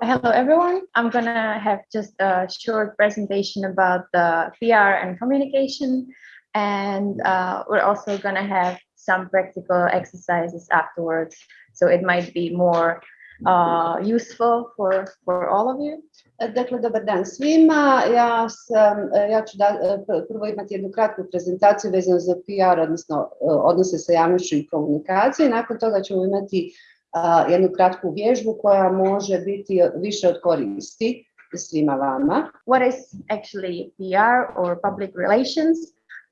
Hello, everyone. I'm gonna have just a short presentation about the PR and communication. And uh, we're also gonna have some practical exercises afterwards. So it might be more uh, useful for, for all of you. Dakle, dobar dan svima. Ja, sam, ja ću da, prvo imati jednu kratku prezentaciju vezanu za PR, odnosno odnose sa javnošću i komunikacije. Nakon toga ćemo imati jednu kratku vježbu koja može biti više od koristi svima vama. What is actually PR or public relations?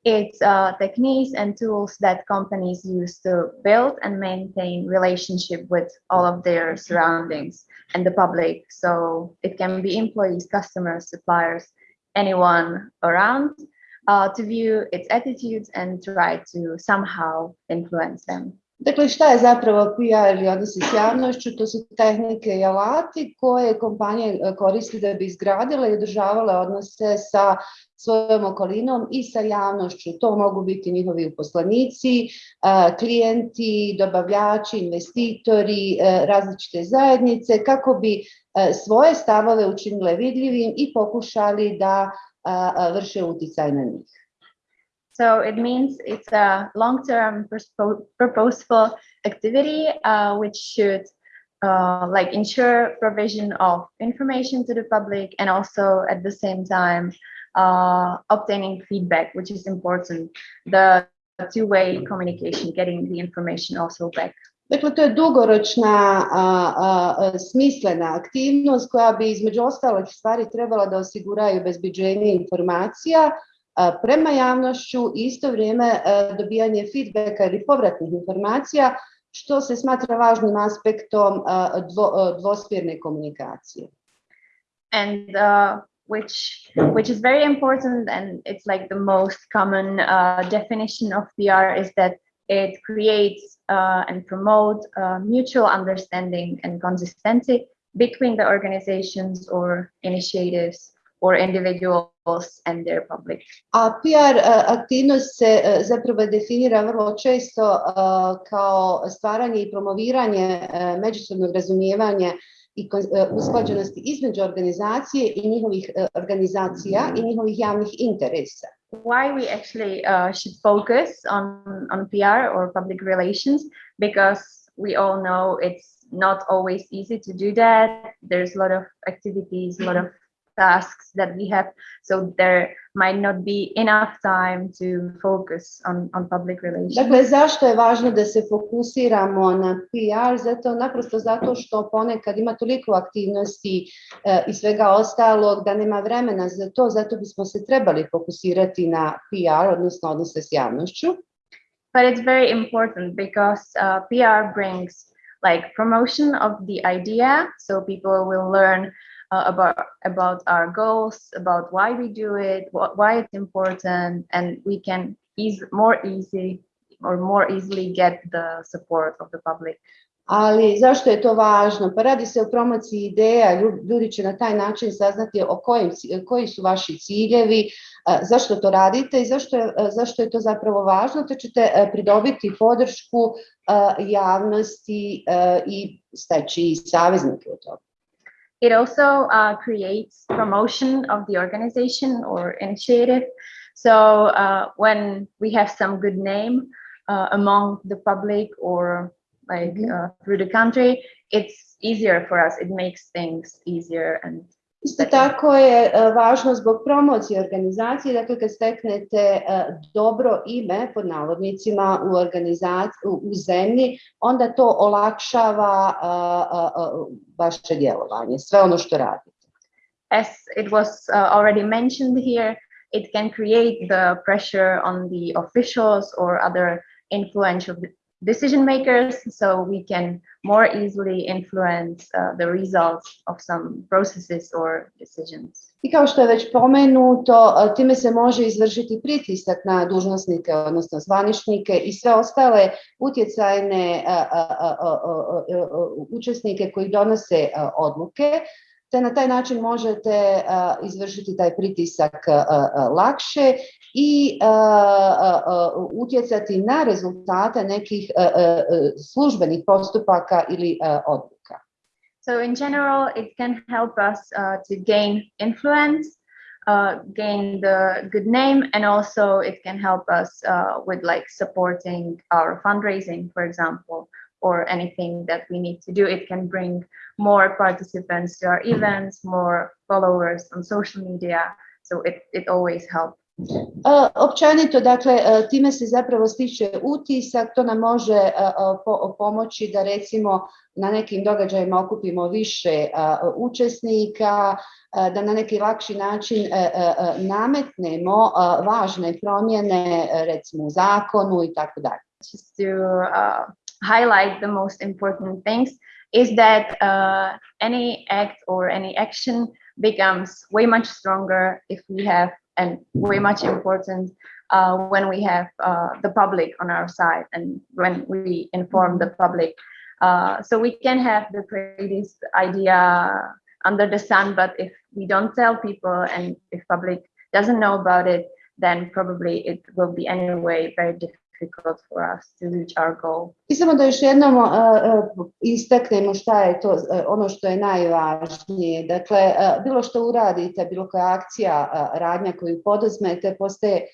It's uh, techniques and tools that companies use to build and maintain relationship with all of their surroundings and the public. So it can be employees, customers, suppliers, anyone around uh, to view its attitudes and try to somehow influence them. Dakle, šta je zapravo PR ili odnosi s javnošću? To su tehnike i alati koje kompanije e, koriste da bi izgradile i održavale odnose sa svojom okolinom i sa javnošću. To mogu biti njihovi uposlanici, e, klijenti, dobavljači, investitori, e, različite zajednice, kako bi svoje stavove učinile vidljivim i pokušali da vrše uticaj na njih. So it means it's a long-term purposeful activity uh, which should uh, like ensure provision of information to the public and also at the same time uh, obtaining feedback, which is important. The two-way communication, getting the information also back. Dakle, to je dugoročna a, a, smislena aktivnost koja bi između ostalih stvari trebala da osiguraju bezbeđenje informacija, prema javnošću isto vrijeme dobijanje feedbacka ili povratnih informacija, što se smatra važnim aspektom dvo, dvosmjerne komunikacije. And uh, which which is very important and it's like the most common uh, definition of PR is that it creates uh, and promote uh, mutual understanding and consistency between the organizations or initiatives or individuals and their public. A PR eh, aktivnost se eh, zapravo definira vrlo često eh, kao stvaranje i promoviranje međusobnog razumijevanja i usklađenosti između organizacije i njihovih organizacija i njihovih javnih interesa. Why we actually uh, should focus on, on PR or public relations? Because we all know it's not always easy to do that. There's a lot of activities, a lot of tasks that we have so there might not be enough time to focus on, on public relations. Dakle, zašto je važno da se fokusiramo na PR? Zato, naprosto zato što ponekad ima toliko aktivnosti e, i svega ostalog da nema vremena za to, zato bismo se trebali fokusirati na PR, odnosno odnose s javnošću. But it's very important because uh, PR brings like promotion of the idea, so people will learn uh, about about our goals, about why we do it, what, why it's important, and we can ease more easy or more easily get the support of the public. Ali zašto je to važno? Pa radi se o promociji ideja, ljudi će na taj način saznati o kojim, koji su vaši ciljevi, zašto to radite i zašto je, zašto je to zapravo važno, te ćete pridobiti podršku javnosti i steći saveznike u toga. It also uh, creates promotion of the organization or initiative. So uh, when we have some good name uh, among the public or like mm -hmm. through the country, it's easier for us. It makes things easier and Isto tako je važno zbog promocije organizacije, dakle kad steknete dobro ime pod navodnicima u u zemlji, onda to olakšava vaše djelovanje, sve ono što radite. As it was already mentioned here, it can create the pressure on the officials or other influential decision makers so we can more easily influence uh, the results of some processes or decisions. I kao što je već pomenuto, time se može izvršiti pritisak na dužnosnike, odnosno zvaničnike i sve ostale utjecajne učesnike koji donose odluke, te na taj način možete izvršiti taj pritisak lakše i utjecati na rezultate nekih službenih postupaka ili odluka. So in general, it can help us uh, to gain influence, uh, gain the good name, and also it can help us uh, with like supporting our fundraising, for example, or anything that we need to do. It can bring more participants to our events, more followers on social media. So it, it always helps. Uh, općenito, dakle, uh, time se zapravo stiče utisak, to nam može po, pomoći da recimo na nekim događajima okupimo više učesnika, da na neki lakši način nametnemo važne promjene recimo u zakonu i tako dalje. Just to uh, highlight the most important things is that uh, any act or any action becomes way much stronger if we have and way much important uh, when we have uh, the public on our side and when we inform the public. Uh, so we can have the greatest idea under the sun, but if we don't tell people and if public doesn't know about it, then probably it will be anyway very difficult difficult for us to reach our goal. I samo da još jednom uh, istaknemo šta je to, uh, ono što je najvažnije. Dakle, bilo što uradite, bilo koja akcija, radnja koju poduzmete, postaje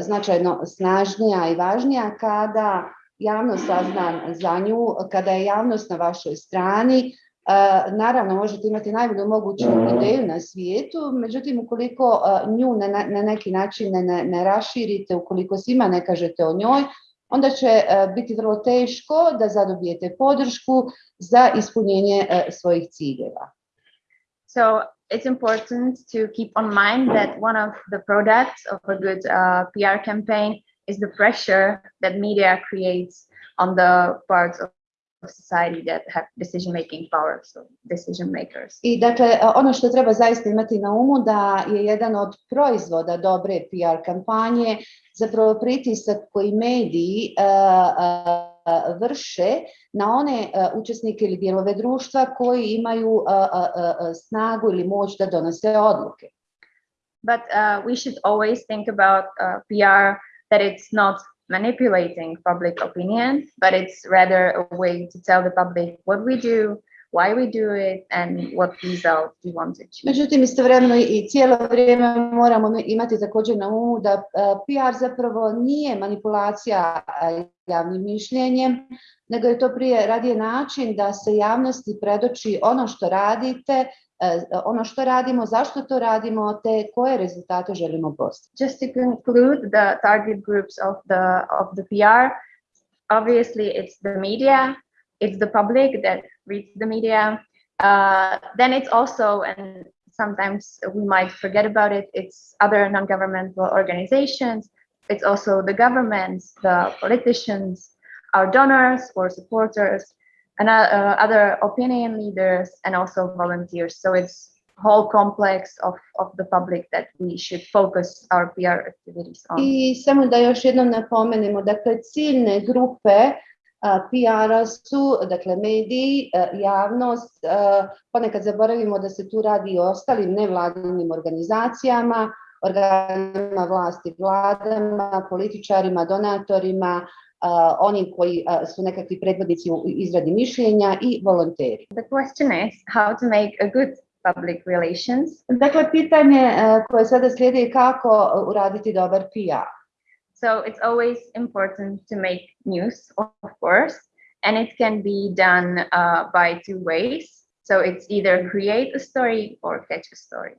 značajno snažnija i važnija kada javnost sazna za nju, kada je javnost na vašoj strani, naravno možete imati najbolju moguću ideju na svijetu, međutim ukoliko nju na, na neki način ne, ne, ne raširite, ukoliko svima ne kažete o njoj, onda će biti vrlo teško da zadobijete podršku za ispunjenje svojih ciljeva. So it's important to keep on mind that one of the products of a good uh, PR campaign is the pressure that media creates on the parts of society that have decision making power, so decision makers. I dakle, ono što treba zaista imati na umu da je jedan od proizvoda dobre PR kampanje zapravo pritisak koji mediji uh, uh, vrše na one uh, učesnike ili dijelove društva koji imaju snagu ili moć da donose odluke. But we should always think about PR that it's not manipulating public opinion, but it's rather a way to tell the public what we do, why we do it and what result we want to achieve. Međutim, istovremeno i cijelo vrijeme moramo imati također na umu da PR zapravo nije manipulacija javnim mišljenjem, nego je to prije radije način da se javnosti predoči ono što radite, ono što radimo, zašto to radimo, te koje rezultate želimo postići. Just to conclude the target groups of the of the PR, obviously it's the media, it's the public that reads the media. Uh, then it's also, and sometimes we might forget about it, it's other non-governmental organizations. It's also the governments, the politicians, our donors or supporters, and uh, uh, other opinion leaders, and also volunteers. So it's whole complex of, of the public that we should focus our PR activities on. I samo da još jednom napomenemo, dakle ciljne grupe PR-a su, dakle, mediji, javnost, ponekad zaboravimo da se tu radi o ostalim nevladinim organizacijama, organima vlasti, vladama, političarima, donatorima, Uh, oni koji uh, su nekakvi predvodnici u izradi mišljenja i volonteri. The question is how to make a good public relations. Dakle, pitanje uh, koje sada slijedi je kako uraditi dobar PR. So it's always important to make news, of course, and it can be done uh, by two ways. So it's either create a story or catch a story.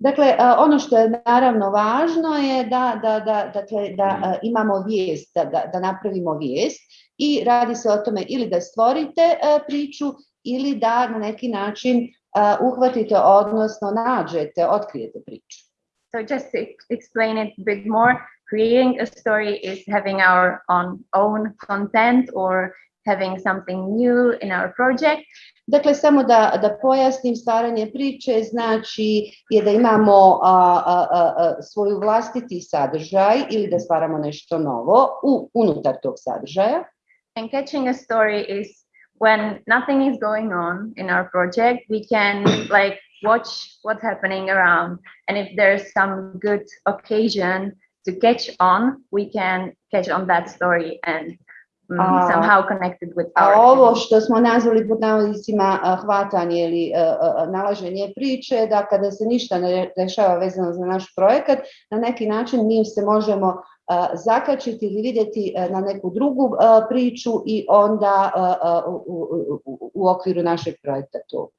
Dakle, ono što je naravno važno je da, da, da, dakle, da imamo vijest, da, da, da napravimo vijest i radi se o tome ili da stvorite priču ili da na neki način uhvatite, odnosno nađete, otkrijete priču. So just to explain it a bit more, creating a story is having our own, own content or having something new in our project. Dakle, samo da, da pojasnim, stvaranje priče znači je da imamo a, a, a, svoju vlastiti sadržaj ili da stvaramo nešto novo u, unutar tog sadržaja. And catching a story is when nothing is going on in our project, we can like watch what's happening around. And if there's some good occasion to catch on, we can catch on that story and A- somehow connected with A our ovo što smo nazvali pod navodnicima a, hvatanje ili a, nalaženje priče, da kada se ništa ne dešava vezano za naš projekat, na neki način mi se možemo zakačiti ili vidjeti na neku drugu priču i onda u, okviru našeg projekta tu.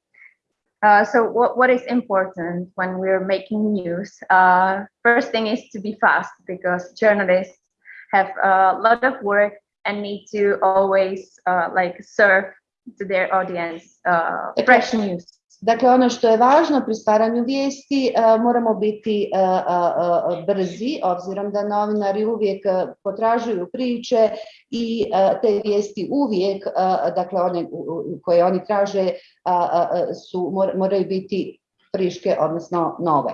Uh, so what, what is important when we're making news? Uh, first thing is to be fast because journalists have a lot of work and need to always uh, like serve to their audience uh, fresh news. Dakle, ono što je važno pri stvaranju vijesti, a, moramo biti a, a, a, brzi, obzirom da novinari uvijek a, potražuju priče i uh, te vijesti uvijek, dakle, one koje oni traže, su, mor- moraju biti friške, odnosno nove.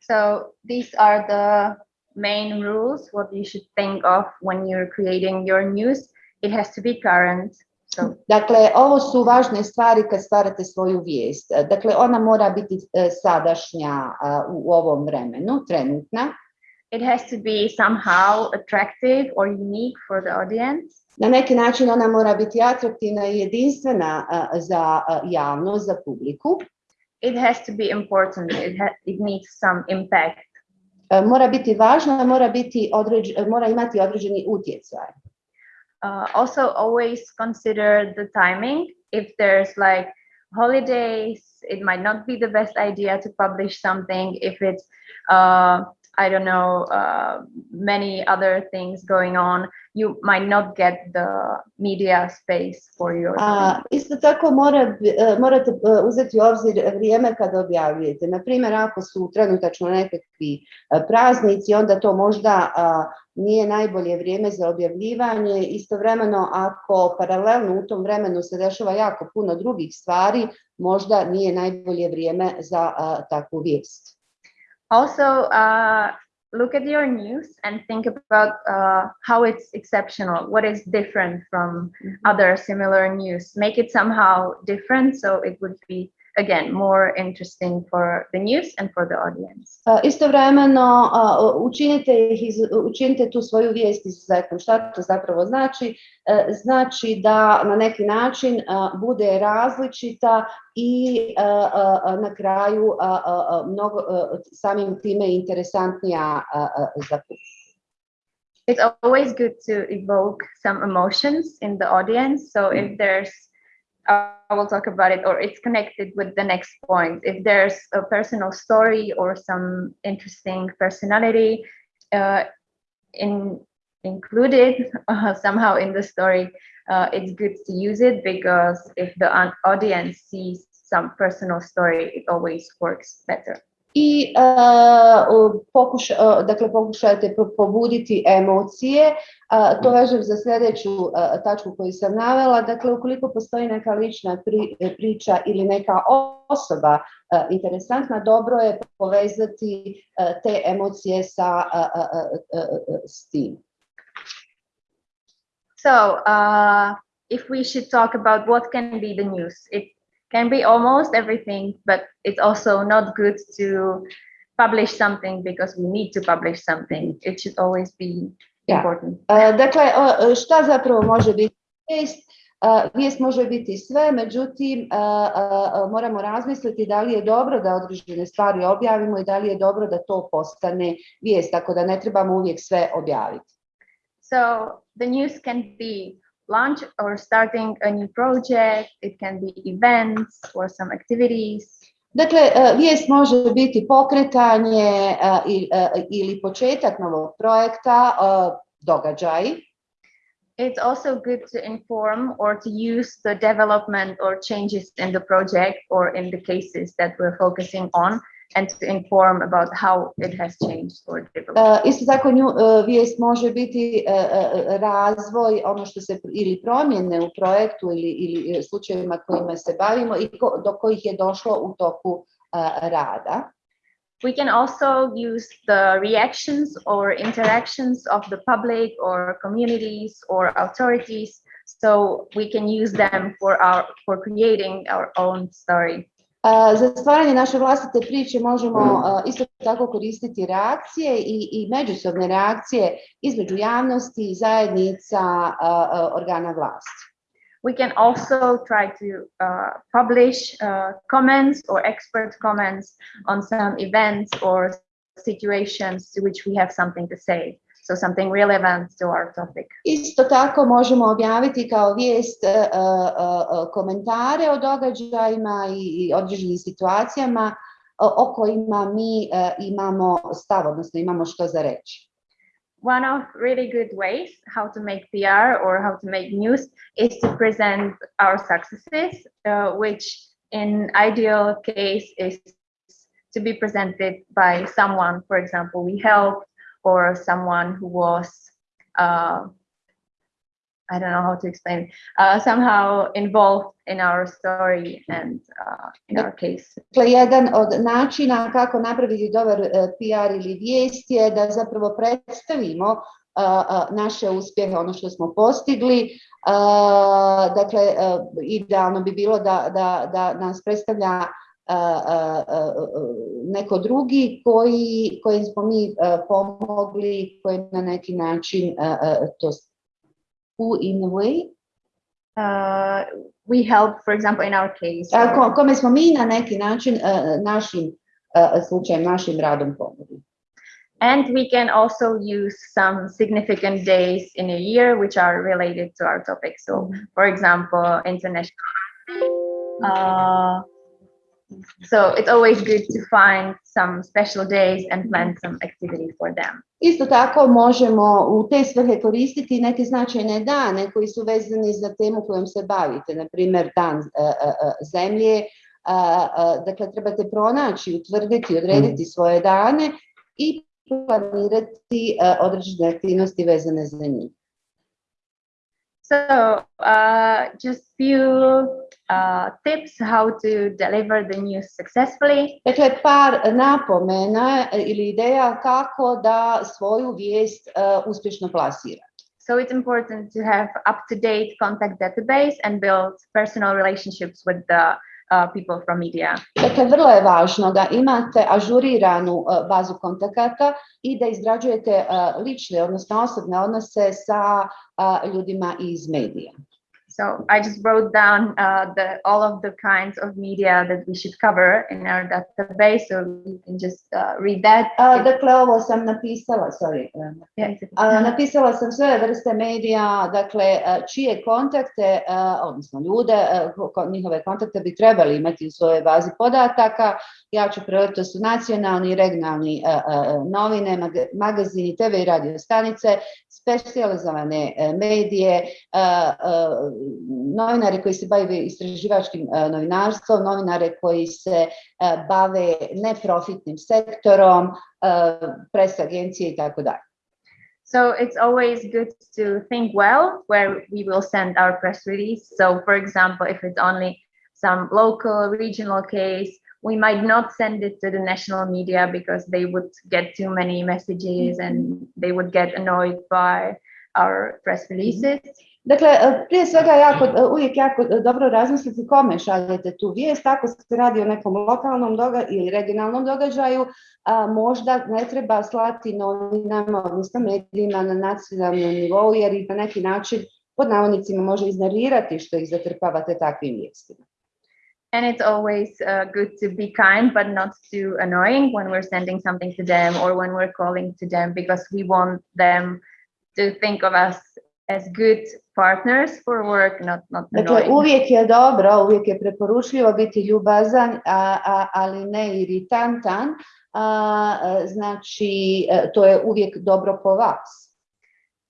So these are the main rules, what you should think of when you're creating your news. It has to be current. So Dakle, ovo su važne stvari kad stvarate svoju vijest. Dakle, ona mora biti sadašnja u ovom vremenu, trenutna. it has to be somehow attractive or unique for the audience. Na neki način ona mora biti atraktivna i jedinstvena za javnost, za publiku. It has to be important. It, it needs some impact. Mora biti važna, mora, biti određ, mora imati određeni utjecaj. Uh, also, always consider the timing. If there's like holidays, it might not be the best idea to publish something. If it's, uh, I don't know, uh, many other things going on, you might not get the media space for your. A, isto tako mora, e, morate e, uzeti u obzir vrijeme kada objavljujete. Na primjer, ako su trenutačno nekakvi e, praznici, onda to možda nije najbolje vrijeme za objavljivanje. Istovremeno, ako paralelno u tom vremenu se dešava jako puno drugih stvari, možda nije najbolje vrijeme za takvu vijest. Also, uh, look at your news and think about uh, how it's exceptional, what is different from other similar news. Make it somehow different so it would be, again, more interesting for the news and for the audience. Istovremeno učinite, ih, učinite tu svoju vijest izuzetnom. Šta to zapravo znači? Znači da na neki način bude različita i na kraju mnogo, samim time interesantnija za. It's always good to evoke some emotions in the audience. So if there's, uh, I will talk about it, or it's connected with the next point. If there's a personal story or some interesting personality uh, in included uh, somehow in the story, uh, it's good to use it because if the audience sees some personal story, it always works better. I pokuša, dakle, pokušajte pobuditi emocije. To vežem za sljedeću tačku koju sam navela. Dakle, ukoliko postoji neka lična pri- priča ili neka osoba interesantna, dobro je povezati te emocije sa s tim. So, uh, if we should talk about what can be the news, it can be almost everything, but it's also not good to publish something because we need to publish something. It should always be Yeah. important. A, Dakle, o, šta zapravo može biti vijest? A, Vijest može biti sve, međutim, a, moramo razmisliti da li je dobro da određene stvari objavimo i da li je dobro da to postane vijest, tako da ne trebamo uvijek sve objaviti. So, the news can be launch or starting a new project, it can be events or some activities. Dakle, vijest može biti pokretanje a, i- a, ili početak novog projekta, a, događaji. It's also good to inform or to use the development or changes in the project or in the cases that we're focusing on and to inform about how it has changed or developed. Isto tako nju, vijest može biti razvoj, ono što se ili promjene u projektu ili, ili slučajevima kojima se bavimo i do kojih je došlo u toku rada. We can also use the reactions or interactions of the public or communities or authorities so we can use them for our for creating our own story. A, Za stvaranje naše vlastite priče možemo a, isto tako koristiti reakcije i, i međusobne reakcije između javnosti, zajednica, a, a, organa vlasti. We can also try to uh, publish uh, comments or expert comments on some events or situations to which we have something to say. So something relevant to our topic. Isto tako možemo objaviti kao vijest e, e, komentare o događajima i i određenim situacijama o o kojima mi imamo stav, odnosno imamo što za reći. One of really good ways how to make PR or how to make news is to present our successes, uh, which in ideal case is to be presented by someone, for example, we helped or someone who was, uh, I don't know how to explain, uh, somehow involved in our story and uh, in our case. Dakle, jedan od načina kako napraviti dobar e, PR ili vijest je da zapravo predstavimo a, a, naše uspjehe, ono što smo postigli. Dakle, idealno bi bilo da, da, da nas predstavlja neko drugi koji, kojim smo mi pomogli, koji na neki način to who in a way Uh, we help, for example, in our case. ko- kome smo mi na neki način našim slučajem, našim radom pomogli. And we can also use some significant days in a year which are related to our topic. So, for example, international. Uh, so it's always good to find some special days and plan some activity for them. Isto tako možemo u te svrhe koristiti neke značajne dane koji su vezani za temu kojom se bavite, na primjer dan e, e, zemlje, a, dakle trebate pronaći, utvrditi, odrediti mm. svoje dane i planirati određene aktivnosti vezane za njih. So, uh, just few uh, tips how to deliver the news successfully. Dakle, par napomena ili ideja kako da svoju vijest e, uspješno plasira. So it's important to have up-to-date contact database and build personal relationships with the uh, people from media. Dakle, vrlo je važno da imate ažuriranu e, bazu kontakata i da izgrađujete e, lične, odnosno osobne odnose sa ljudima iz medija. So I just wrote down uh, the all of the kinds of media that we should cover in our database, so you can just uh, read that. A, dakle, ovo sam napisala, sorry. Yeah, a, napisala sam sve vrste medija, dakle, čije kontakte, e, odnosno ljude, njihove kontakte bi trebali imati u svojoj bazi podataka. Ja ću prevoditi, to su nacionalni i regionalni novine, maga- magazini, TV i radio stanice, specijalizovane e, eh, medije, e, e, novinari koji se bave istraživačkim novinarstvom, novinare koji se bave neprofitnim sektorom, pres agencije i. So it's always good to think well where we will send our press release. So for example, if it's only some local, regional case, we might not send it to the national media because they would get too many messages and they would get annoyed by our press releases. Dakle, e, prije svega jako, e, uvijek jako dobro razmisliti kome šaljete tu vijest. Ako se radi o nekom lokalnom doga ili regionalnom događaju, a, možda ne treba slati novinama, odnosno medijima na nacionalnom nivou, jer ih na neki način pod navodnicima može iznervirati što ih zatrpavate takvim vijestima. And it's always uh, good to be kind, but not too annoying when we're sending something to them or when we're calling to them, because we want them to think of us as good partners for work, not not Dakle, uvijek je dobro, uvijek je preporučljivo biti ljubazan, a, a, ali ne iritantan. A, znači, to je uvijek dobro po vas.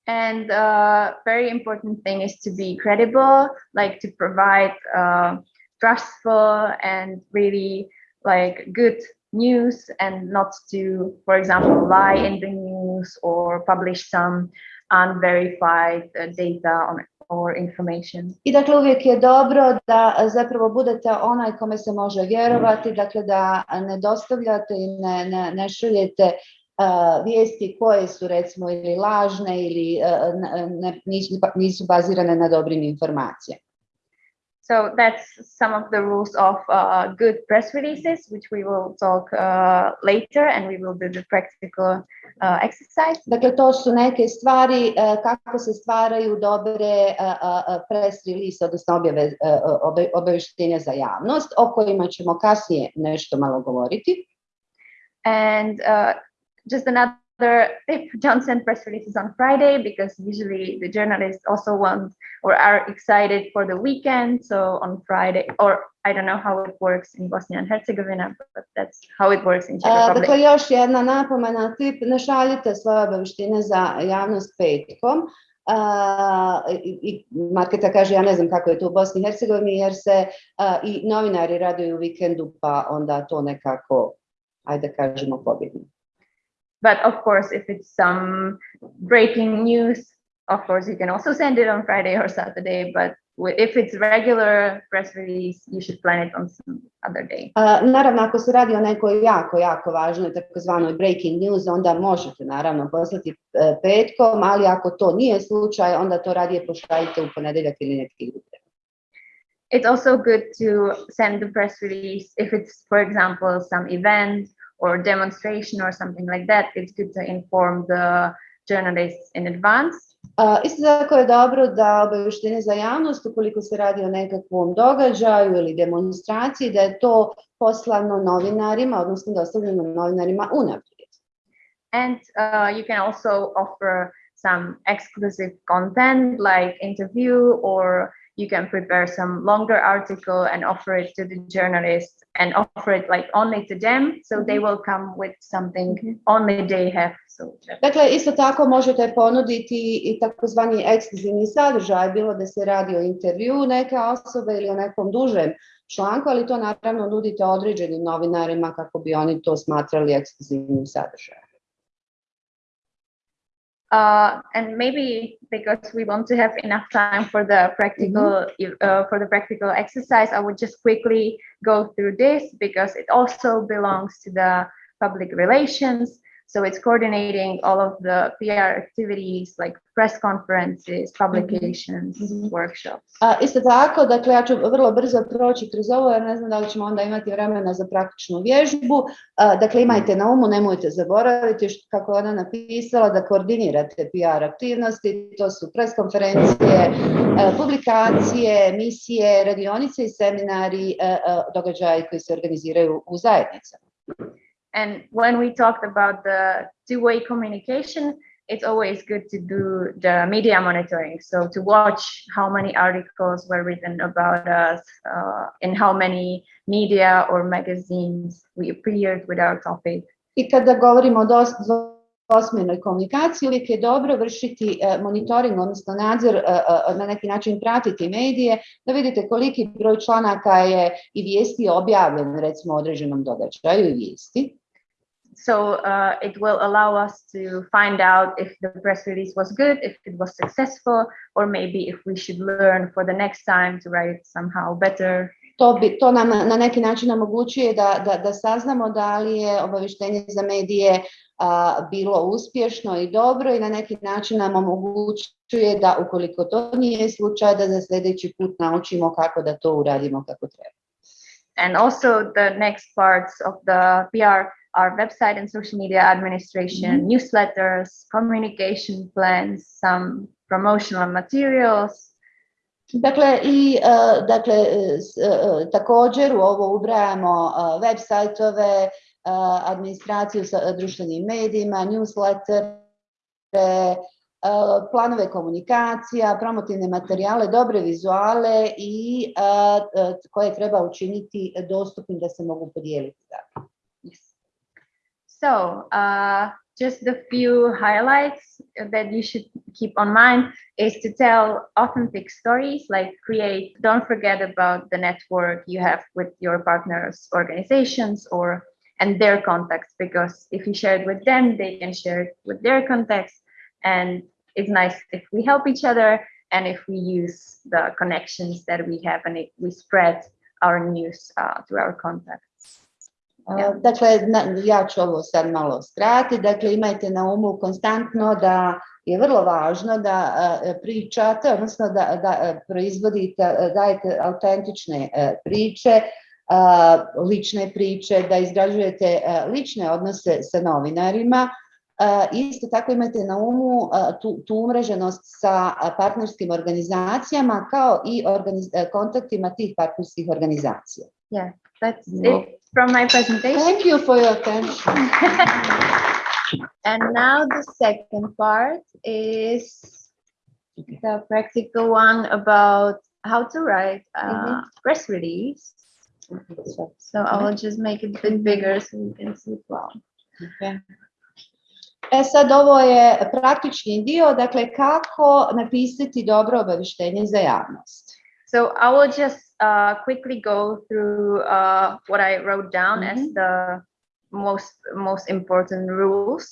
And uh, very important thing is to be credible, like to provide uh, trustful and really like good news and not to, for example, lie in the news or publish some unverified uh, data on, or information. I dakle uvijek je dobro da zapravo budete onaj kome se može vjerovati, dakle da ne dostavljate i ne, ne, ne šaljete e, vijesti koje su recimo ili lažne ili ne- ne- nisu, nisu bazirane na dobrim informacijama. So that's some of the rules of uh, good press releases, which we will talk uh, later, and we will do the practical uh, exercise. Dakle, to su neke stvari e, kako se stvaraju dobre e, e, press release, odnosno objave, obe- obaveštenja za javnost, o kojima ćemo kasnije nešto malo govoriti. And uh, just another tip, don't send press releases on Friday because usually the journalists also want or are excited for the weekend. So on Friday, or I don't know how it works in Bosnia and Herzegovina, but that's how it works in Czech E, Republic. Dakle, još jedna napomena, tip, ne šaljite svoje obaveštine za javnost petkom. A, i, i Marketa kaže, ja ne znam kako je to u Bosni i Hercegovini, jer se a, i novinari raduju u vikendu, pa onda to nekako, ajde kažemo, pobjedno. But of course, if it's some breaking news, of course, you can also send it on Friday or Saturday. But if it's regular press release, you should plan it on some other day. A, naravno, ako se radi o nekoj jako, jako važnoj takozvanoj breaking news, onda možete naravno poslati petkom, ali ako to nije slučaj, onda to radije pošaljite u ponedeljak ili neki drugi. It's also good to send the press release if it's, for example, some event or demonstration or something like that. It's good to inform the journalists in advance. A, Isto tako je dobro da obavještenje za javnost, ukoliko se radi o nekakvom događaju ili demonstraciji, da je to poslano novinarima, odnosno dostavljeno novinarima unaprijed. And uh, you can also offer some exclusive content like interview or you can prepare some longer article and offer it to the journalists and offer it like only to them. So they mhm. will come with something only they have Dakle, isto tako možete ponuditi i takozvani ekskluzivni sadržaj, bilo da se radi o intervju neke osobe ili o nekom dužem članku, ali to naravno nudite određenim novinarima kako bi oni to smatrali ekskluzivnim sadržajem. Uh, and maybe because we want to have enough time for the practical uh, for the practical exercise i would just quickly go through this because it also belongs to the public relations so it's coordinating all of the pr activities like press conferences publications Mhm. workshops A, isto tako, dakle, ja ću vrlo brzo proći kroz ovo, jer ne znam da li ćemo onda imati vremena za praktičnu vježbu. A, dakle, imajte na umu, nemojte zaboraviti, što, kako je ona napisala, da koordinirate PR aktivnosti, to su pres konferencije, e, publikacije, emisije, radionice i seminari, e, e, događaji koji se organiziraju u zajednicama. And when we talked about the two-way communication, it's always good to do the media monitoring. So to watch how many articles were written about us, uh, in how many media or magazines we appeared with our topic. I kada govorimo o dos, dvosmjernoj komunikaciji, uvijek je dobro vršiti e, monitoring, odnosno nadzor, e, na neki način pratiti medije, da vidite koliki broj članaka je i vijesti objavljen recimo određenom događaju i vijesti. So uh, it will allow us to find out if the press release was good, if it was successful, or maybe if we should learn for the next time to write somehow better. To, bi, to nam na neki način omogućuje da, da, da saznamo da li je obavještenje za medije a, bilo uspješno i dobro i na neki način nam omogućuje da ukoliko to nije slučaj da za sljedeći put naučimo kako da to uradimo kako treba. And also the next parts of the PR are website and social media administration, newsletters, communication plans, some promotional materials, Dakle, i e, dakle, e, s- e, također u ovo ubrajamo web sajtove, administraciju sa društvenim medijima, newsletter, planove komunikacija, promotivne materijale, dobre vizuale i koje treba učiniti dostupnim da se mogu podijeliti. So, uh, just the few highlights that you should keep on mind is to tell authentic stories, like create, don't forget about the network you have with your partners, organizations, or and their contacts, because if you share it with them, they can share it with their contacts. And it's nice if we help each other and if we use the connections that we have and we spread our news uh, to our contacts. A, Dakle, ja ću ovo sad malo skratiti. Dakle, imajte na umu konstantno da je vrlo važno da a, pričate, odnosno da, da a, proizvodite, dajete autentične priče, lične priče, da izgrađujete lične odnose sa novinarima. Isto tako imajte na umu tu, tu umreženost sa partnerskim organizacijama kao i organiz- kontaktima tih partnerskih organizacija. That's No. it from my presentation. Thank you for your attention. And now the second part is the practical one about how to write a Mhm. press release. So I will just make it a bit bigger so you can see it well. E sad ovo je praktični dio, dakle kako napisati dobro obavještenje za javnost. So I will just uh, quickly go through uh, what I wrote down as Mhm. the most most important rules.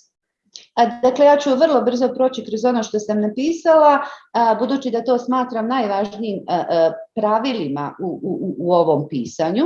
Dakle, ja ću vrlo brzo proći kroz ono što sam napisala, budući da to smatram najvažnijim pravilima u, u, u ovom pisanju.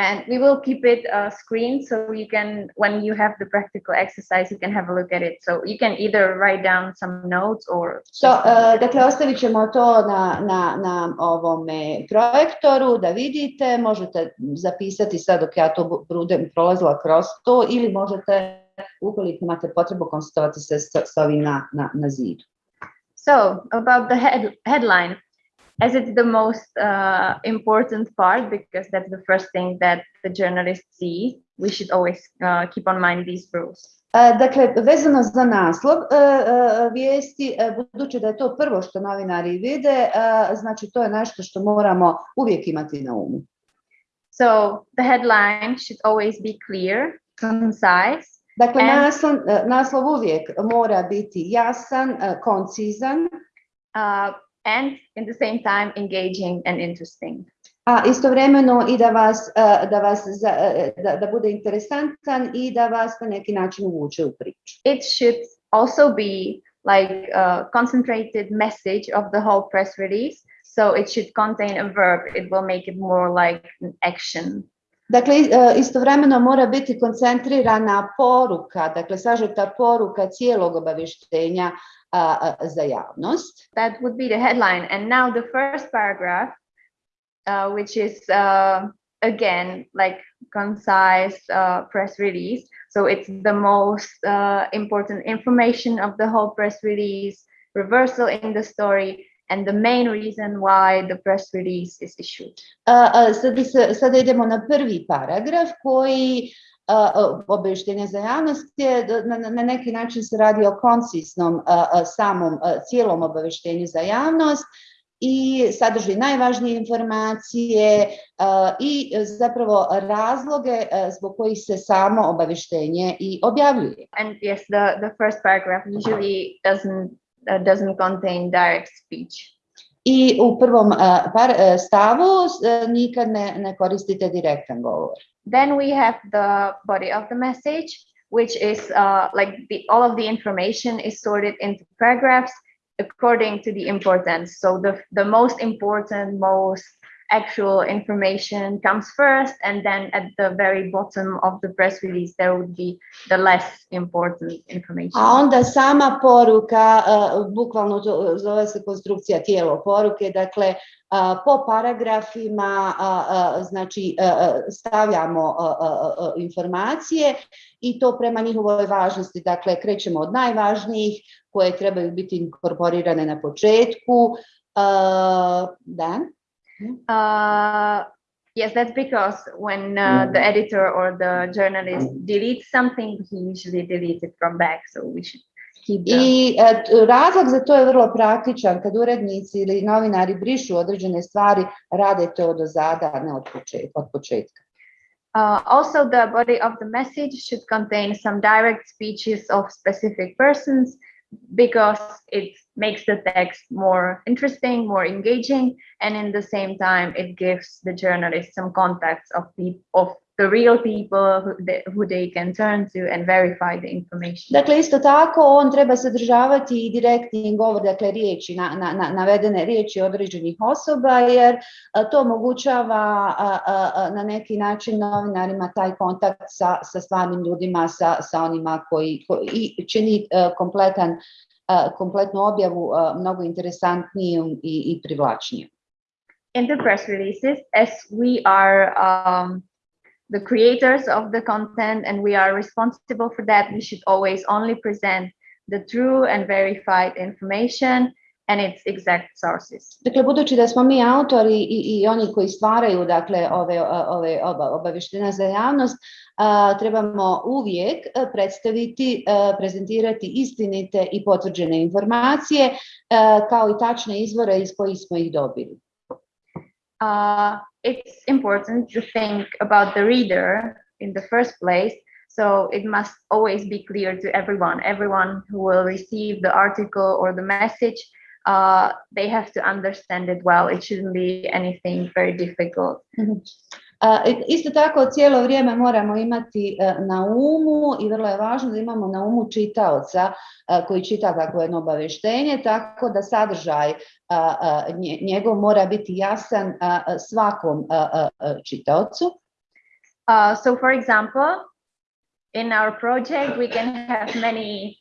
And we will keep it uh, screened so you can, when you have the practical exercise, you can have a look at it. So you can either write down some notes or. So, just have a a, look dakle, ostavit ćemo to na, na, na ovome projektoru da vidite, možete zapisati sad dok ja to bu- budem prolazila kroz to ili možete, ukoliko imate potrebu, konsultovati se s, s ovim na, na, na zidu. So about the head, headline, as it's the most uh, important part because that's the first thing that the journalists see, we should always uh, keep on mind these rules. Dakle, vezano za naslov vijesti, budući da je to prvo što novinari vide, znači to je nešto što moramo uvijek imati na umu. So the headline should always be clear, concise, Dakle, And- naslov, naslov uvijek mora biti jasan, koncizan, uh, and in the same time engaging and interesting. a istovremeno i da vas, da, vas da, da bude interesantan i da vas na neki način uvuče u priču. It should also be like a concentrated message of the whole press release. So it should contain a verb. It will make it more like an action. Dakle, istovremeno mora biti koncentrirana poruka, dakle sažeta poruka cijelog za javnost. That would be the headline. And now the first paragraph, uh, which is uh, again like concise uh, press release. So it's the most uh, important information of the whole press release, reversal in the story, and the main reason why the press release is issued. A, a, sada, idemo na prvi paragraf koji obavještenje za javnost je na, neki način se radi o koncisnom samom cijelom obavještenju za javnost i sadrži najvažnije informacije i zapravo razloge zbog kojih se samo obavještenje i objavljuje. And yes, the, the first paragraph usually doesn't uh, doesn't contain direct speech. I u prvom par, stavu nikad ne, ne koristite direktan govor. Then we have the body of the message, which is uh, like the, all of the information is sorted into paragraphs according to the importance. So the, the most important, most actual information comes first, and then at the very bottom of the press release, there would be the less important information. A onda sama poruka, a, bukvalno to zove se konstrukcija tijelo poruke, dakle a, po paragrafima a, znači stavljamo informacije i to prema njihovoj važnosti, dakle krećemo od najvažnijih koje trebaju biti inkorporirane na početku. Da, Uh, yes, that's because when uh, the editor or the journalist deletes something, he usually deletes it from back. So we should keep the I e, t- razlog za to je vrlo praktičan, kad urednici ili novinari brišu određene stvari, rade to do zada, a ne od početka. Od početka. Uh, also, the body of the message should contain some direct speeches of specific persons because it makes the text more interesting, more engaging, and in the same time, it gives the journalist some context of the of the real people who they, who they can turn to and verify the information. Dakle, isto tako on treba sadržavati i direktni govor, dakle riječi, na, na, na, navedene riječi određenih osoba, jer to omogućava a, a, na neki način novinarima taj kontakt sa, sa stvarnim ljudima, sa, sa onima koji, koji i čini a, kompletan, kompletnu objavu mnogo interesantnijom i, i privlačnijom. In the press releases, as we are um, the creators of the content and we are responsible for that, we should always only present the true and verified information and its exact sources. Dakle, budući da smo mi autori i, i oni koji stvaraju dakle, ove, ove oba, obaveštenja za javnost, a, trebamo uvijek predstaviti, a, prezentirati istinite i potvrđene informacije, a, kao i tačne izvore iz kojih smo ih dobili. Uh, it's important to think about the reader in the first place. So it must always be clear to everyone, everyone who will receive the article or the message, uh, they have to understand it well. It shouldn't be anything very difficult. Isto tako cijelo vrijeme moramo imati e, na umu i vrlo je važno da imamo na umu čitaoca e, koji čita takvo jedno obaveštenje, tako da sadržaj njegov mora biti jasan svakom čitaocu. So for example, in our project, we can have many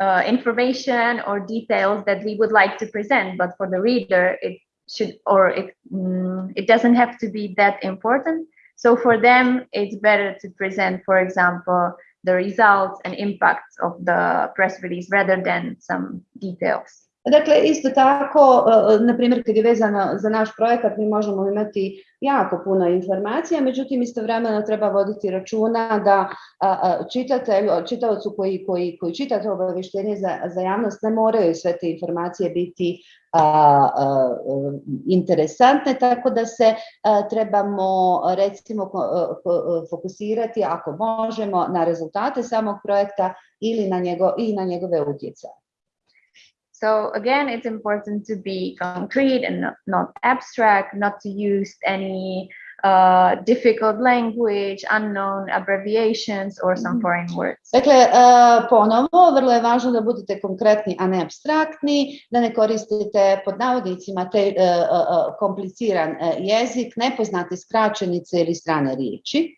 uh, information or details that we would like to present, but for the reader, it should or it mm, it doesn't have to be that important. So for them, it's better to present, for example, the results and impacts of the press release rather than some details. Dakle, isto tako, na primjer, kad je vezano za naš projekat, mi možemo imati jako puno informacija, međutim, istovremeno treba voditi računa da čitatelj, čitavcu koji, koji, koji čita to za, za javnost ne moraju sve te informacije biti interesantne, tako da se trebamo recimo fokusirati ako možemo na rezultate samog projekta ili na, njego, i na njegove utjecaje. So again, it's important to be concrete and not, not abstract, not to use any uh, difficult language, unknown abbreviations or some Mhm. foreign words. Dakle, uh, ponovo, vrlo je važno da budete konkretni, a ne abstraktni, da ne koristite pod navodnicima te uh, uh, kompliciran uh, jezik, nepoznate skraćenice ili strane riječi.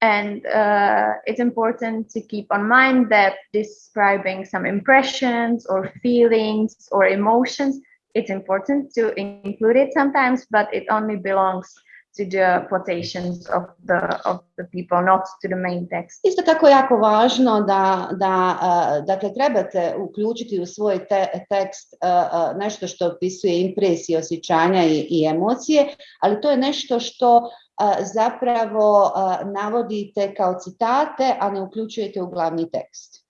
And uh, it's important to keep on mind that describing some impressions or feelings or emotions, it's important to include it sometimes, but it only belongs to the quotations of the of the people, not to the main text. Isto tako je jako važno da, da uh, dakle, trebate uključiti u svoj te, tekst uh, uh, nešto što opisuje impresije, osjećanja i, i emocije, ali to je nešto što zapravo navodite kao citate, a ne uključujete u glavni tekst.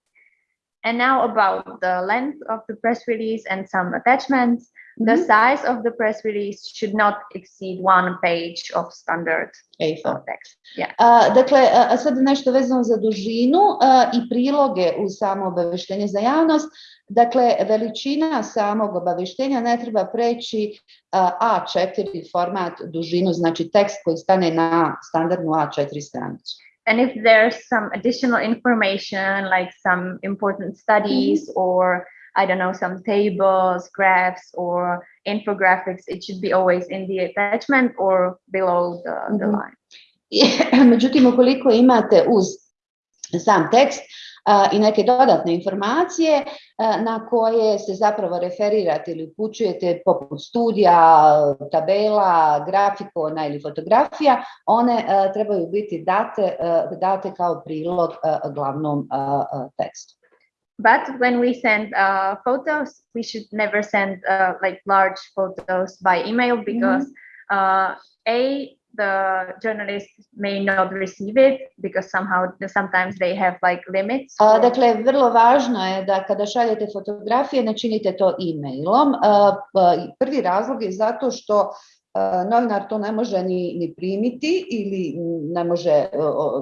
And now about the length of the press release and some attachments. The Mhm. size of the press release should not exceed one page of standard A4. text. Yeah. A, dakle, uh, a sad nešto vezano za dužinu a, i priloge u samo obaveštenje za javnost. Dakle, veličina samog obaveštenja ne treba preći a, A4 format dužinu, znači tekst koji stane na standardnu A4 stranicu. And if there's some additional information, like some important studies mm-hmm. or I don't know, some tables, graphs, or infographics, it should be always in the attachment or below the, the Mhm. line. Međutim, ukoliko imate uz sam tekst i neke dodatne informacije na koje se zapravo referirate ili upućujete poput studija, tabela, grafikona ili fotografija, one trebaju biti date, date kao prilog glavnom tekstu. But when we send uh, photos, we should never send uh, like large photos by email because uh, a the journalist may not receive it because somehow sometimes they have like limits. A, Dakle, vrlo važno je da kada šaljete fotografije ne činite to e-mailom. A, pa, Prvi razlog je zato što a, novinar to ne može ni, ni primiti ili ne može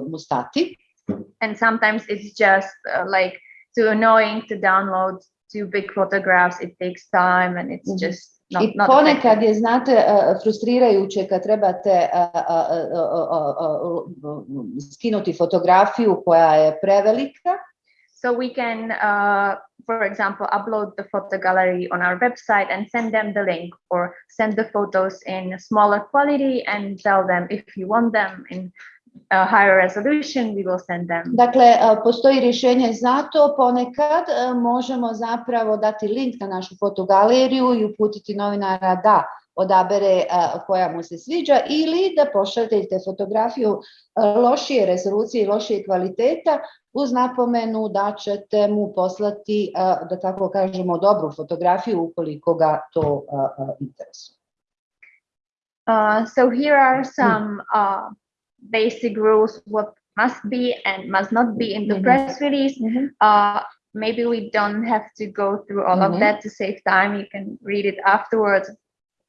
mu stati. and sometimes it's just uh, like too annoying to download two big photographs. It takes time and it's Mhm. just not, I not ponekad effective. je, znate, frustrirajuće kad trebate skinuti fotografiju koja je prevelika, So we can, uh, for example, upload the photo gallery on our website and send them the link or send the photos in smaller quality and tell them if you want them in a higher resolution, we will send them. Dakle, postoji rješenje za to, ponekad možemo zapravo dati link na našu fotogaleriju i uputiti novinara da odabere koja mu se sviđa ili da pošaljete fotografiju lošije rezolucije i lošije kvaliteta uz napomenu da ćete mu poslati, da tako kažemo, dobru fotografiju ukoliko ga to interesuje. Uh, so here are some uh, basic rules what must be and must not be in the Mhm. press release. Uh, maybe we don't have to go through all Mhm. of that to save time. You can read it afterwards.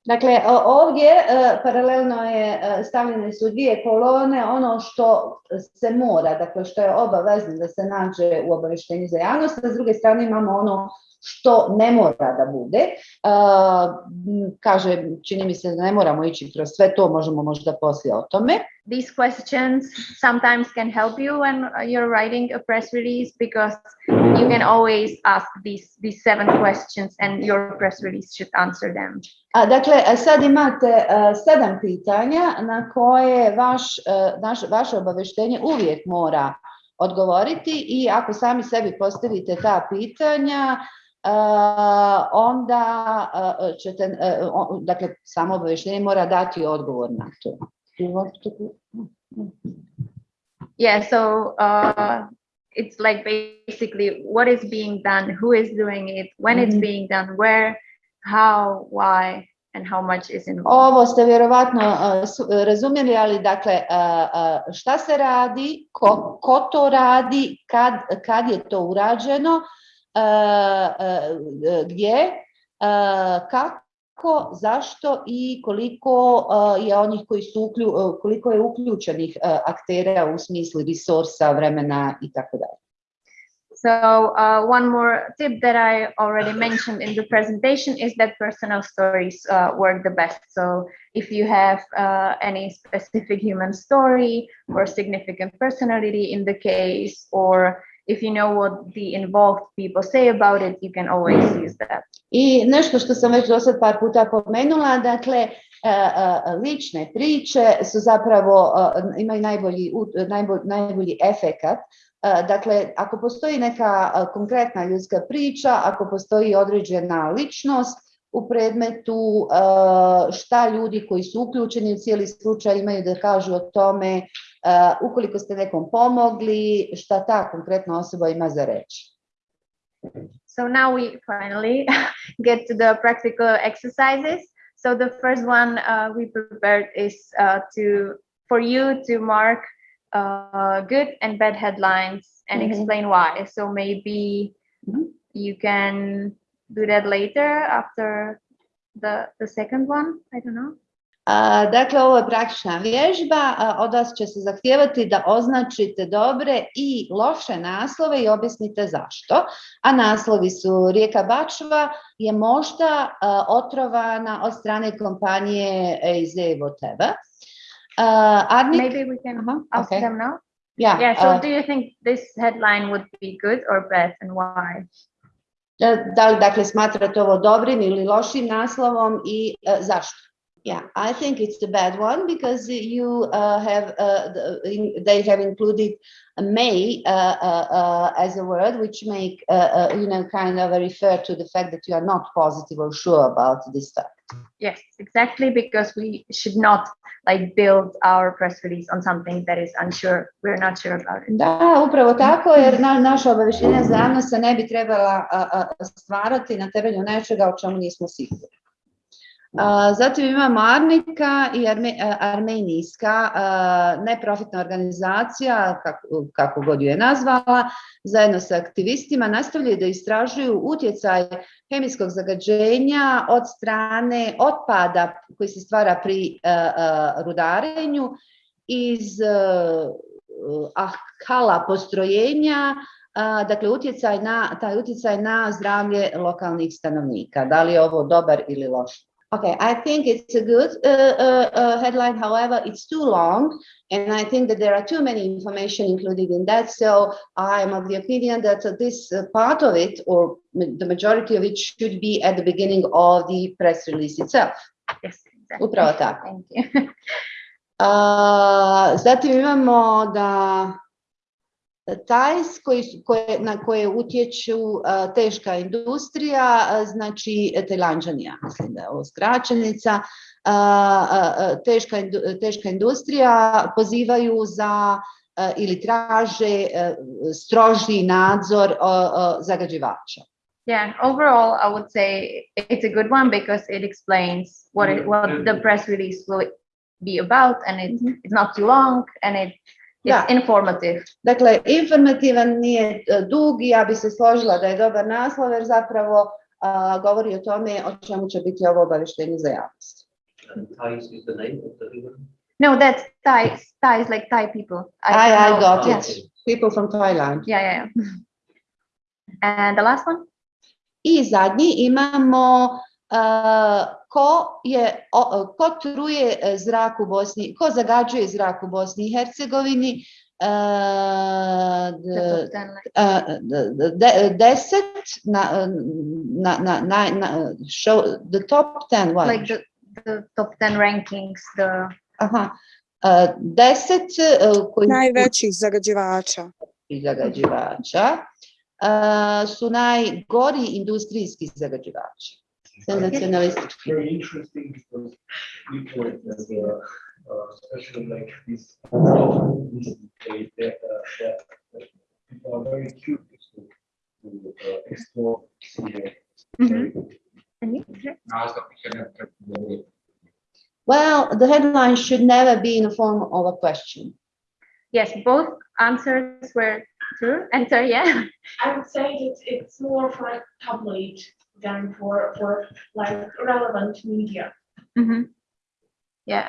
Dakle, ovdje e, paralelno je e, stavljene su dvije kolone, ono što se mora, dakle što je obavezno da se nađe u obavještenju za javnost, a s druge strane imamo ono što ne mora da bude. M, Kaže, čini mi se da ne moramo ići kroz sve to, možemo možda poslije o tome. These questions sometimes can help you when uh, you're writing a press release because you can always ask these these seven questions and your press release should answer them. A, dakle, e, sad imate e, sedam pitanja na koje vaš, e, naš, vaše obaveštenje uvijek mora odgovoriti i ako sami sebi postavite ta pitanja, e, onda e, ćete, o- dakle, samo obaveštenje mora dati odgovor na to. Do you want to? Yeah, so uh, it's like basically what is being done, who is doing it, when it's Mhm. being done, where, how, why, and how much is involved. Ovo ste vjerovatno uh, razumjeli, ali dakle, uh, uh, šta se radi, ko, ko to radi, kad, kad je to urađeno, uh, uh, gdje, uh, kako, zašto i koliko je onih koji su uklju, koliko je uključenih aktera u resursa, vremena i tako dalje. So uh, one more tip that I already mentioned in the presentation is that personal stories uh, work the best. So if you have uh, any specific human story or significant personality in the case, or if you know what the involved people say about it, you can always use that. I nešto što sam već do sad par puta pomenula, dakle, e, e, lične priče su zapravo, e, imaju najbolji, najbolj, najbolji efekat. Dakle, ako postoji neka konkretna ljudska priča, ako postoji određena ličnost u predmetu, šta ljudi koji su uključeni u cijeli slučaj imaju da kažu o tome, e, ukoliko ste nekom pomogli, šta ta konkretna osoba ima za reći. So now we finally get to the practical exercises. So the first one uh, we prepared is uh, to for you to mark uh, good and bad headlines and Mhm. explain why. So maybe Mhm. you can do that later after the the second one. I don't know. Dakle, ovo je praktična vježba, od vas će se zahtijevati da označite dobre i loše naslove i objasnite zašto. A naslovi su Rijeka Bačva je možda otrovana od strane kompanije whatever. Uh, Arnik, Maybe we can ask okay. them now. ja, Yeah. So do you think this headline would be good or bad, and why? da li dakle smatrate ovo dobrim ili lošim naslovom i e, zašto? Yeah, I think it's a bad one because you uh, have uh, the, in, they have included may uh, uh, uh, as a word, which make uh, you know kind of refer to the fact that you are not positive or sure about this fact. Yes, exactly, because we should not like build our press release on something that is unsure. We're not sure about it. Da, upravo tako, jer na, naša obavještenja za javnost se ne bi trebala stvarati na temelju nečega o čemu nismo sigurni. Zatim imamo Arnika i a, Armenijska a, neprofitna organizacija, kako, god ju je nazvala, zajedno sa aktivistima nastavljaju da istražuju utjecaj hemijskog zagađenja od strane otpada koji se stvara pri a, rudarenju iz a, ah, kala postrojenja dakle utjecaj na, taj utjecaj na zdravlje lokalnih stanovnika. Da li je ovo dobar ili loš? Okay, I think it's a good uh, uh, uh, headline. However, it's too long, and I think that there are too many information included in that. So I am of the opinion that this uh, part of it, or the majority of it, should be at the beginning of the press release itself. Yes, exactly. Upravo tako. Thank you. Zatim imamo da tajs koji, koje, na koje utječu a, teška industrija, a, znači Tajlanđanija, mislim da je ovo skraćenica, a, a, a, teška, indu- teška industrija pozivaju za a, ili traže a, stroži nadzor a, a, zagađivača. Yeah, overall, I would say it's a good one because it explains what it, what the press release will be about, and it, it's not too long, and it it's Da. informative. Dakle, informativan nije dug i ja bi se složila da je dobar naslov jer zapravo a, govori o tome o čemu će biti ovo obaveštenje za javnost. And Thais is the name of the river. No, that's Thai. Thai is like Thai people. I, don't I got yeah. it. People from Thailand. Yeah, yeah, yeah. And the last one? I zadnji imamo a, ko je o- ko truje zrak u Bosni, ko zagađuje zrak u Bosni i Hercegovini. a, The the- top 10, like- uh, the- the- de- deset na, na, na, na, na show the top ten what? like the, the top 10 rankings, the Aha. Uh, deset uh, koji najvećih zagađivača. zagađivača uh, su najgori industrijski zagađivači. Senzacionalistički. very interesting because people, uh, uh, especially like this, this they, they, uh, that, that people are very curious to, to uh, explore. CA. Mhm. Well, the headline should never be in the form of a question. yes, both answers were true. And so, yeah, I would say that it's more for a tabloid than for, for like relevant media. Mhm. yeah,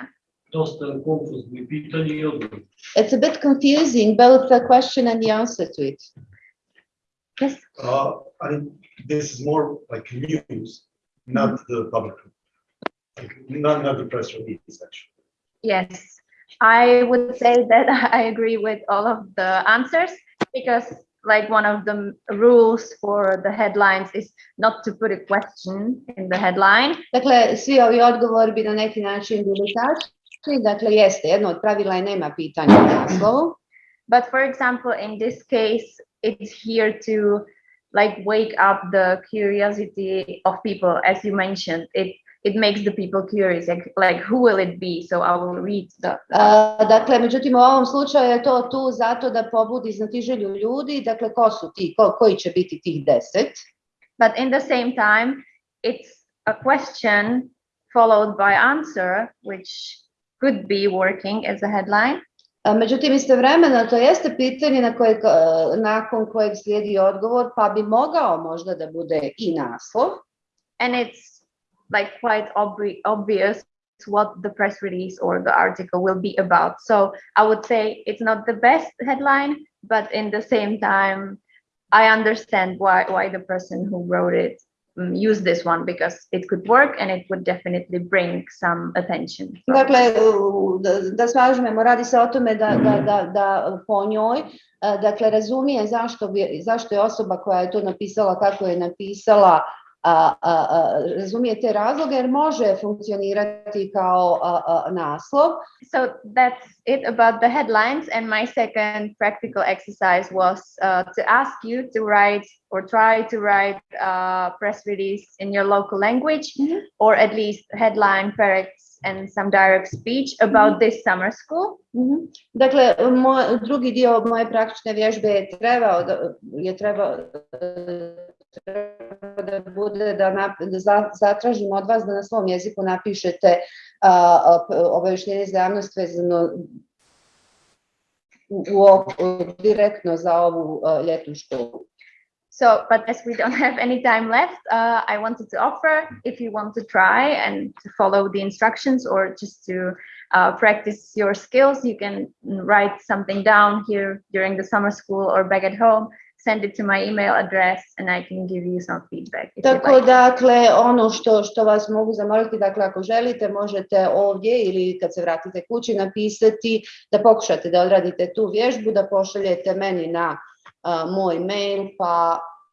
Dosta konfuzno pitanje i odgovor. It's a bit confusing, both the question and the answer to it. yes, Uh, I think this is more like news, not the public. like, Not, not the press release, actually. yes. I would say that I agree with all of the answers because like one of the rules for the headlines is not to put a question in the headline. Dakle, svi ovi odgovori bi na neki način bili tačni. Dakle, jeste, jedno od pravila je nema pitanja u naslovu. But for example, in this case, it's here to like wake up the curiosity of people, as you mentioned. It it makes the people curious, like, like who will it be? So I will read the. A, dakle, međutim, u ovom slučaju je to tu zato da pobudi znatiželju ljudi. Dakle, ko su ti, ko, koji će biti tih deset? but in the same time, it's a question followed by answer, which could be working as a headline. Međutim, istovremeno to jeste pitanje na koje, nakon kojeg slijedi odgovor, pa bi mogao možda da bude i naslov. and it's like quite obvi- obvious what the press release or the article will be about. So I would say it's not the best headline, but in the same time, I understand why why the person who wrote it um, used this one because it could work and it would definitely bring some attention. Dakle, da, da radi se o tome da, da, da, da po njoj, dakle, razumije zašto, zašto je osoba koja je to napisala, kako je napisala, a, a, a, razumije te razloge jer može funkcionirati kao a, naslov. So that's it about the headlines. And my second practical exercise was uh, to ask you to write or try to write a press release in your local language, Mhm. or at least headline, paragraphs, and some direct speech about this summer school. Mhm. Dakle, moj, drugi dio moje praktične vježbe je trebao je trebao, treba da bude da, nap, da za- zatražim od vas da na svom jeziku napišete p- za javnost vezano u, u, direktno za ovu ljetnu školu. So, but as we don't have any time left, uh, I wanted to offer if you want to try and to follow the instructions or just to uh, practice your skills, you can write something down here during the summer school or back at home, send it to my email address and I can give you some feedback. Tako like. dakle, ono što, što vas mogu zamoliti, dakle ako želite možete ovdje ili kad se vratite kući napisati da pokušate da odradite tu vježbu, da pošaljete meni na a, moj mail pa